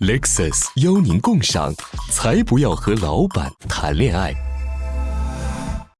lexus 邀您共赏才不要和老板谈恋爱。